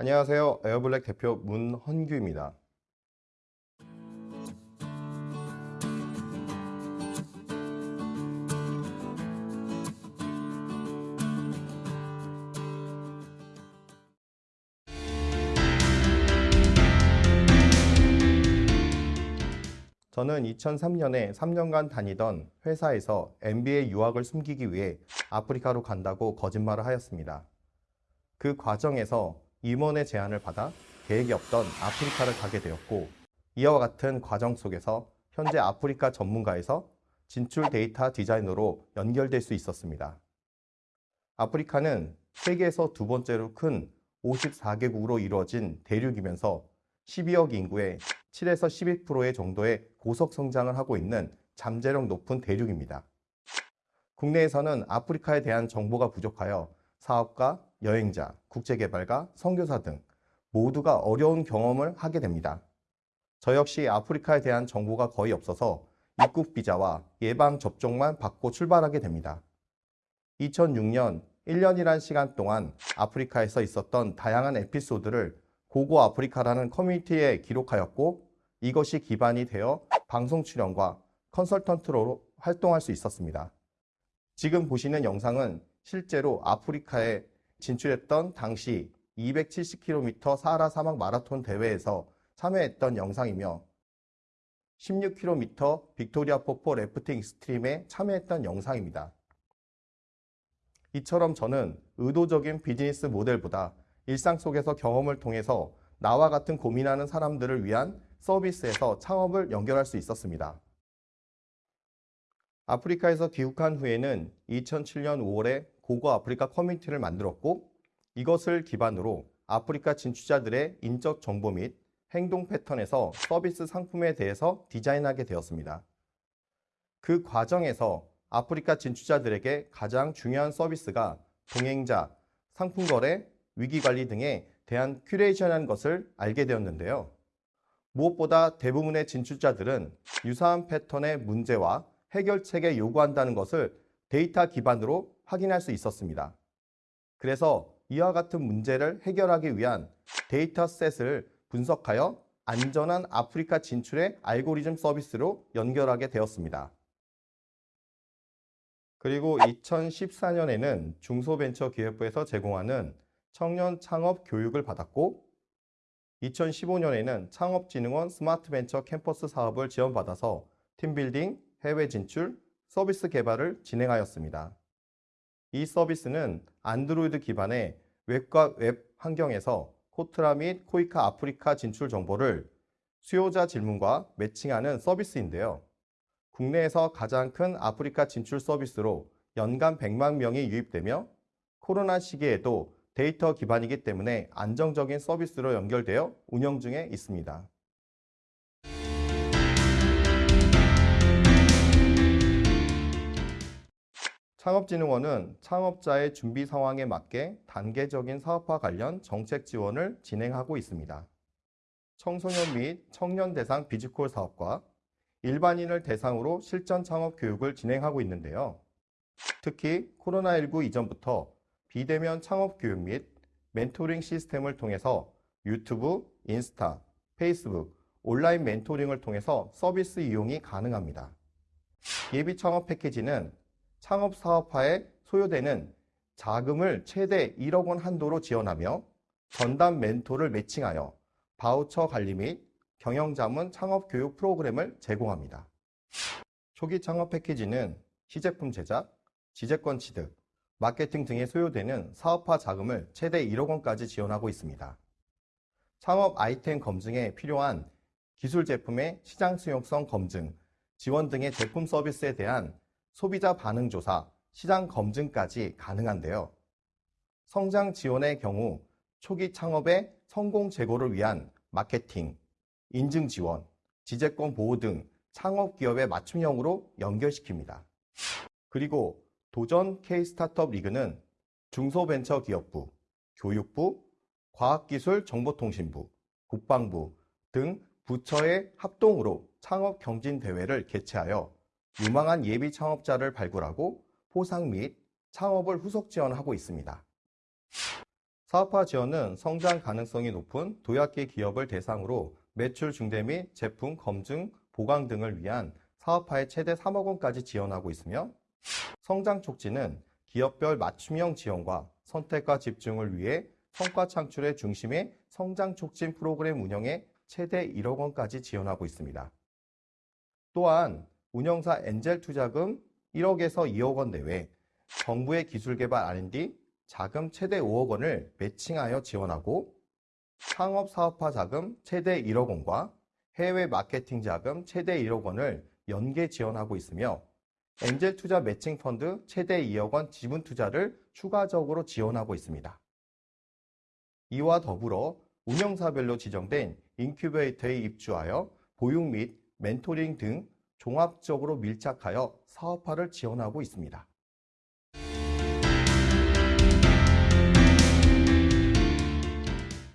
안녕하세요. 에어블랙 대표 문헌규입니다. 저는 2003년에 3년간 다니던 회사에서 MBA 유학을 숨기기 위해 아프리카로 간다고 거짓말을 하였습니다. 그 과정에서 임원의 제안을 받아 계획이 없던 아프리카를 가게 되었고 이와 같은 과정 속에서 현재 아프리카 전문가에서 진출 데이터 디자이너로 연결될 수 있었습니다. 아프리카는 세계에서 두 번째로 큰 54개국으로 이루어진 대륙이면서 12억 인구의 7에서 12%의 정도의 고속 성장을 하고 있는 잠재력 높은 대륙입니다. 국내에서는 아프리카에 대한 정보가 부족하여 사업가, 여행자, 국제개발가, 선교사 등 모두가 어려운 경험을 하게 됩니다. 저 역시 아프리카에 대한 정보가 거의 없어서 입국 비자와 예방 접종만 받고 출발하게 됩니다. 2006년 1년이란 시간 동안 아프리카에서 있었던 다양한 에피소드를 고고 아프리카라는 커뮤니티에 기록하였고 이것이 기반이 되어 방송 출연과 컨설턴트로 활동할 수 있었습니다. 지금 보시는 영상은 실제로 아프리카에 진출했던 당시 270km 사하라 사막 마라톤 대회에서 참여했던 영상이며 16km 빅토리아 폭포 래프팅 extreme에 참여했던 영상입니다. 이처럼 저는 의도적인 비즈니스 모델보다 일상 속에서 경험을 통해서 나와 같은 고민하는 사람들을 위한 서비스에서 창업을 연결할 수 있었습니다. 아프리카에서 귀국한 후에는 2007년 5월에 고고 아프리카 커뮤니티를 만들었고 이것을 기반으로 아프리카 진출자들의 인적 정보 및 행동 패턴에서 서비스 상품에 대해서 디자인하게 되었습니다. 그 과정에서 아프리카 진출자들에게 가장 중요한 서비스가 동행자, 상품 거래, 위기 관리 등에 대한 큐레이션이라는 것을 알게 되었는데요. 무엇보다 대부분의 진출자들은 유사한 패턴의 문제와 해결책에 요구한다는 것을 데이터 기반으로 확인할 수 있었습니다. 그래서 이와 같은 문제를 해결하기 위한 dataset을 분석하여 안전한 아프리카 진출의 알고리즘 서비스로 연결하게 되었습니다. 그리고 2014년에는 중소벤처기업부에서 제공하는 청년 창업 교육을 받았고 2015년에는 창업진흥원 스마트벤처 캠퍼스 사업을 지원받아서 team building, 해외 진출, 서비스 개발을 진행하였습니다. 이 서비스는 안드로이드 기반의 앱과 웹 환경에서 코트라 및 코이카 아프리카 진출 정보를 수요자 질문과 매칭하는 서비스인데요. 국내에서 가장 큰 아프리카 진출 서비스로 연간 100만 명이 유입되며 코로나 시기에도 데이터 기반이기 때문에 안정적인 서비스로 연결되어 운영 중에 있습니다. 창업진흥원은 창업자의 준비 상황에 맞게 단계적인 사업화 관련 정책 지원을 진행하고 있습니다. 청소년 및 청년 대상 비즈쿨 사업과 일반인을 대상으로 실전 창업 교육을 진행하고 있는데요. 특히 코로나19 이전부터 비대면 창업 교육 및 멘토링 시스템을 통해서 유튜브, 인스타, 페이스북, 온라인 멘토링을 통해서 서비스 이용이 가능합니다. 예비 창업 패키지는 창업 사업화에 소요되는 자금을 최대 1억 원 한도로 지원하며 전담 멘토를 매칭하여 바우처 관리 및 경영자문 창업 교육 프로그램을 제공합니다. 초기 창업 패키지는 시제품 제작, 지재권 취득, 마케팅 등에 소요되는 사업화 자금을 최대 1억 원까지 지원하고 있습니다. 창업 아이템 검증에 필요한 기술 제품의 시장 수용성 검증, 지원 등의 제품 서비스에 대한 소비자 반응 조사, 시장 검증까지 가능한데요. 성장 지원의 경우 초기 창업의 성공 제고를 위한 마케팅, 인증 지원, 지재권 보호 등 창업 기업의 맞춤형으로 연결시킵니다. 그리고 도전 K 스타트업 리그는 중소벤처기업부, 교육부, 과학기술정보통신부, 국방부 등 부처의 합동으로 창업 경진 대회를 개최하여 유망한 예비 창업자를 발굴하고 포상 및 창업을 후속 지원하고 있습니다. 사업화 지원은 성장 가능성이 높은 도약기 기업을 대상으로 매출 증대 및 제품 검증, 보강 등을 위한 사업화에 최대 3억 원까지 지원하고 있으며 성장 촉진은 기업별 맞춤형 지원과 선택과 집중을 위해 성과 창출의 중심의 성장 촉진 프로그램 운영에 최대 1억 원까지 지원하고 있습니다. 또한 운영사 엔젤 투자금 1억에서 2억 원 내외, 정부의 기술 개발 R&D 자금 최대 5억 원을 매칭하여 지원하고 창업 사업화 자금 최대 1억 원과 해외 마케팅 자금 최대 1억 원을 연계 지원하고 있으며 엔젤 투자 매칭 펀드 최대 2억 원 지분 투자를 추가적으로 지원하고 있습니다. 이와 더불어 운영사별로 지정된 인큐베이터에 입주하여 보육 및 멘토링 등 종합적으로 밀착하여 사업화를 지원하고 있습니다.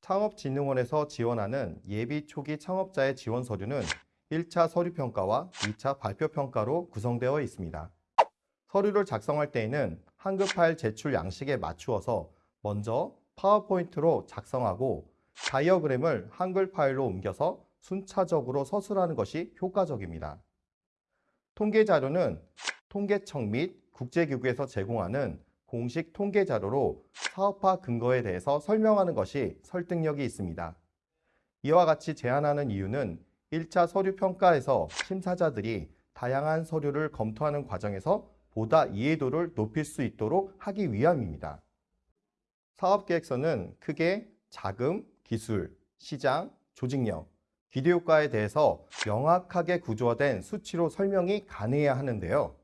창업진흥원에서 지원하는 예비 초기 창업자의 지원 서류는 1차 서류평가와 2차 발표평가로 구성되어 있습니다. 서류를 작성할 때에는 한글 파일 제출 양식에 맞추어서 먼저 파워포인트로 작성하고 다이어그램을 한글 파일로 옮겨서 순차적으로 서술하는 것이 효과적입니다. 통계 자료는 통계청 및 국제기구에서 제공하는 공식 통계 자료로 사업화 근거에 대해서 설명하는 것이 설득력이 있습니다. 이와 같이 제안하는 이유는 1차 서류 평가에서 심사자들이 다양한 서류를 검토하는 과정에서 보다 이해도를 높일 수 있도록 하기 위함입니다. 사업계획서는 크게 자금, 기술, 시장, 조직력, 기대효과에 대해서 명확하게 구조화된 수치로 설명이 가능해야 하는데요.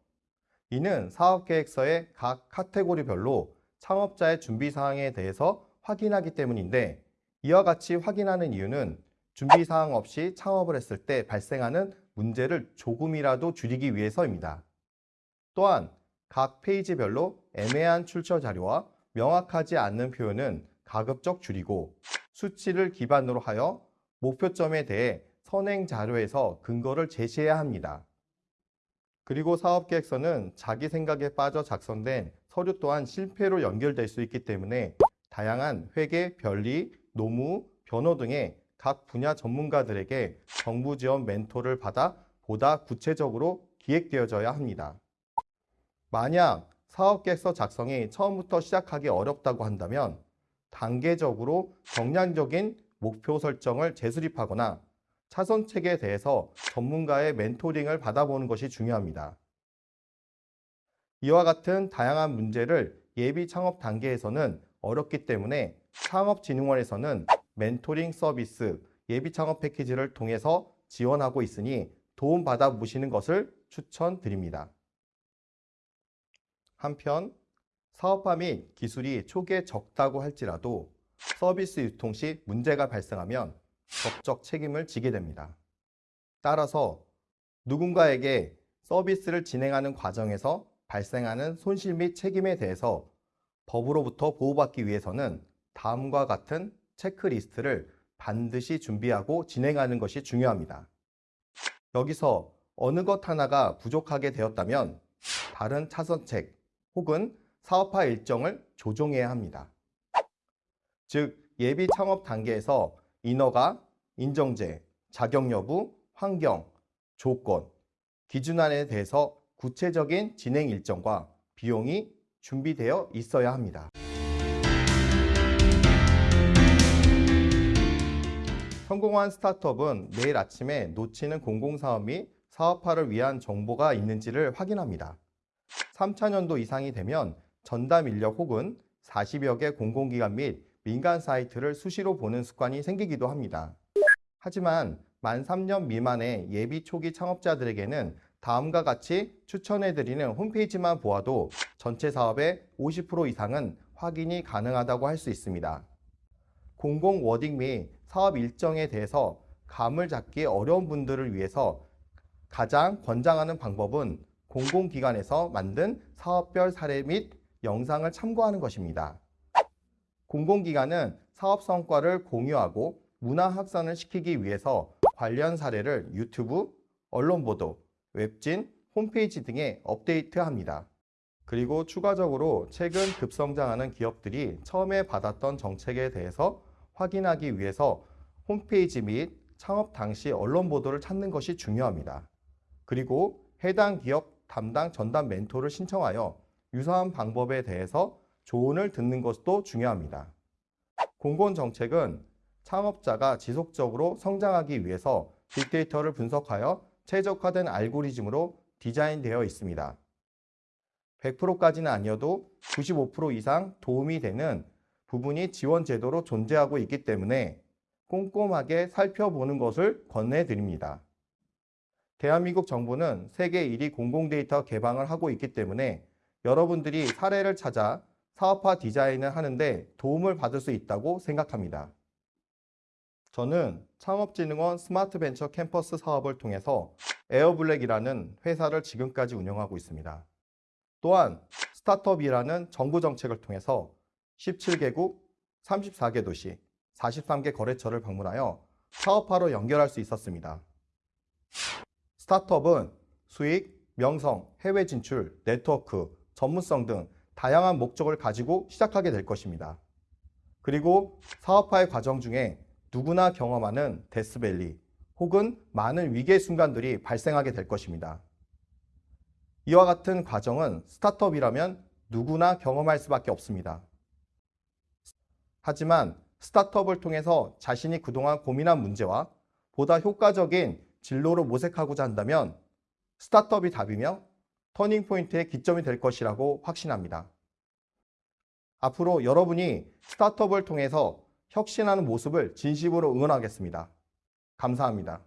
이는 사업계획서의 각 카테고리별로 창업자의 준비사항에 대해서 확인하기 때문인데 이와 같이 확인하는 이유는 준비사항 없이 창업을 했을 때 발생하는 문제를 조금이라도 줄이기 위해서입니다. 또한 각 페이지별로 애매한 출처 자료와 명확하지 않는 표현은 가급적 줄이고 수치를 기반으로 하여 목표점에 대해 선행 자료에서 근거를 제시해야 합니다. 그리고 사업계획서는 자기 생각에 빠져 작성된 서류 또한 실패로 연결될 수 있기 때문에 다양한 회계, 변리, 노무, 변호 등의 각 분야 전문가들에게 정부 지원 멘토를 받아 보다 구체적으로 기획되어져야 합니다. 만약 사업계획서 작성이 처음부터 시작하기 어렵다고 한다면 단계적으로 정량적인 목표 설정을 재수립하거나 차선책에 대해서 전문가의 멘토링을 받아보는 것이 중요합니다. 이와 같은 다양한 문제를 예비 창업 단계에서는 어렵기 때문에 창업진흥원에서는 멘토링 서비스 예비 창업 패키지를 통해서 지원하고 있으니 도움받아 보시는 것을 추천드립니다. 한편 사업화 및 기술이 초기에 적다고 할지라도 서비스 유통 시 문제가 발생하면 법적 책임을 지게 됩니다. 따라서 누군가에게 서비스를 진행하는 과정에서 발생하는 손실 및 책임에 대해서 법으로부터 보호받기 위해서는 다음과 같은 체크리스트를 반드시 준비하고 진행하는 것이 중요합니다. 여기서 어느 것 하나가 부족하게 되었다면 다른 차선책 혹은 사업화 일정을 조정해야 합니다. 즉, 예비 창업 단계에서 인허가, 인정제, 자격 여부, 환경, 조건, 기준안에 대해서 구체적인 진행 일정과 비용이 준비되어 있어야 합니다. 성공한 스타트업은 매일 아침에 놓치는 공공사업 및 사업화를 위한 정보가 있는지를 확인합니다. 3차 년도 이상이 되면 전담 인력 혹은 40여 개 공공기관 및 민간 사이트를 수시로 보는 습관이 생기기도 합니다. 하지만 만 3년 미만의 예비 초기 창업자들에게는 다음과 같이 추천해드리는 홈페이지만 보아도 전체 사업의 50% 이상은 확인이 가능하다고 할 수 있습니다. 공공 워딩 및 사업 일정에 대해서 감을 잡기 어려운 분들을 위해서 가장 권장하는 방법은 공공기관에서 만든 사업별 사례 및 영상을 참고하는 것입니다. 공공기관은 사업 성과를 공유하고 문화 확산을 시키기 위해서 관련 사례를 유튜브, 언론 보도, 웹진, 홈페이지 등에 업데이트합니다. 그리고 추가적으로 최근 급성장하는 기업들이 처음에 받았던 정책에 대해서 확인하기 위해서 홈페이지 및 창업 당시 언론 보도를 찾는 것이 중요합니다. 그리고 해당 기업 담당 전담 멘토를 신청하여 유사한 방법에 대해서 조언을 듣는 것도 중요합니다. 공공 정책은 창업자가 지속적으로 성장하기 위해서 빅데이터를 분석하여 최적화된 알고리즘으로 디자인되어 있습니다. 100%까지는 아니어도 95% 이상 도움이 되는 부분이 지원 제도로 존재하고 있기 때문에 꼼꼼하게 살펴보는 것을 권해드립니다. 대한민국 정부는 세계 1위 공공데이터 개방을 하고 있기 때문에 여러분들이 사례를 찾아 사업화 디자인을 하는데 도움을 받을 수 있다고 생각합니다. 저는 창업진흥원 스마트벤처 캠퍼스 사업을 통해서 에어블랙이라는 회사를 지금까지 운영하고 있습니다. 또한 스타트업이라는 정부 정책을 통해서 17개국 34개 도시 43개 거래처를 방문하여 사업화로 연결할 수 있었습니다. 스타트업은 수익, 명성, 해외 진출, 네트워크, 전문성 등 다양한 목적을 가지고 시작하게 될 것입니다. 그리고 사업화의 과정 중에 누구나 경험하는 데스밸리 혹은 많은 위기의 순간들이 발생하게 될 것입니다. 이와 같은 과정은 스타트업이라면 누구나 경험할 수밖에 없습니다. 하지만 스타트업을 통해서 자신이 그동안 고민한 문제와 보다 효과적인 진로를 모색하고자 한다면 스타트업이 답이며 터닝포인트의 기점이 될 것이라고 확신합니다. 앞으로 여러분이 스타트업을 통해서 혁신하는 모습을 진심으로 응원하겠습니다. 감사합니다.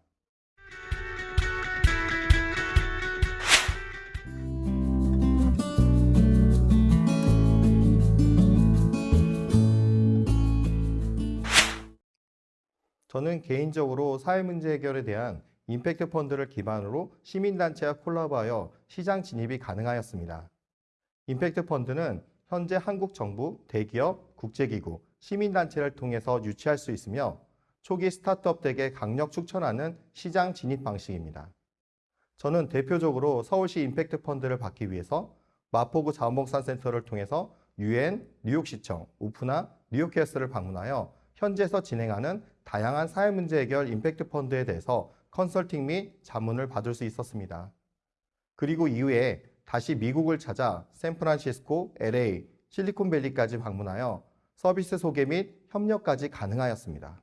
임팩트 펀드를 기반으로 시민단체와 콜라보하여 시장 진입이 가능하였습니다. 임팩트 펀드는 현재 한국 정부, 대기업, 국제기구, 시민단체를 통해서 유치할 수 있으며 초기 스타트업에게 강력 추천하는 시장 진입 방식입니다. 저는 대표적으로 서울시 임팩트 펀드를 받기 위해서 마포구 자원봉사센터를 통해서 유엔, 뉴욕시청, 우프나 뉴욕캐스를 방문하여 현지에서 진행하는 다양한 사회 문제 해결 임팩트 펀드에 대해서 컨설팅 및 자문을 받을 수 있었습니다. 그리고 이후에 다시 미국을 찾아 샌프란시스코, LA, 실리콘밸리까지 방문하여 서비스 소개 및 협력까지 가능하였습니다.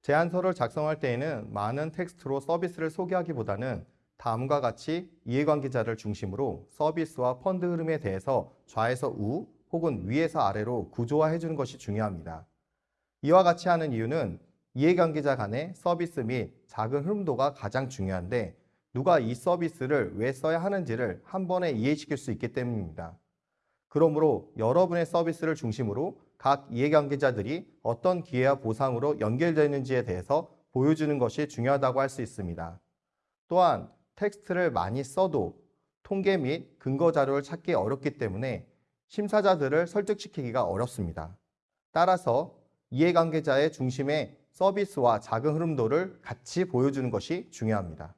제안서를 작성할 때에는 많은 텍스트로 서비스를 소개하기보다는 다음과 같이 이해관계자를 중심으로 서비스와 펀드 흐름에 대해서 좌에서 우 혹은 위에서 아래로 구조화해 주는 것이 중요합니다. 이와 같이 하는 이유는 이해관계자 간의 서비스 및 작은 흐름도가 가장 중요한데 누가 이 서비스를 왜 써야 하는지를 한 번에 이해시킬 수 있기 때문입니다. 그러므로 여러분의 서비스를 중심으로 각 이해관계자들이 어떤 기회와 보상으로 연결되는지에 대해서 보여주는 것이 중요하다고 할 수 있습니다. 또한 텍스트를 많이 써도 통계 및 근거 자료를 찾기 어렵기 때문에 심사자들을 설득시키기가 어렵습니다. 따라서 이해관계자의 중심에 서비스와 작은 흐름도를 같이 보여주는 것이 중요합니다.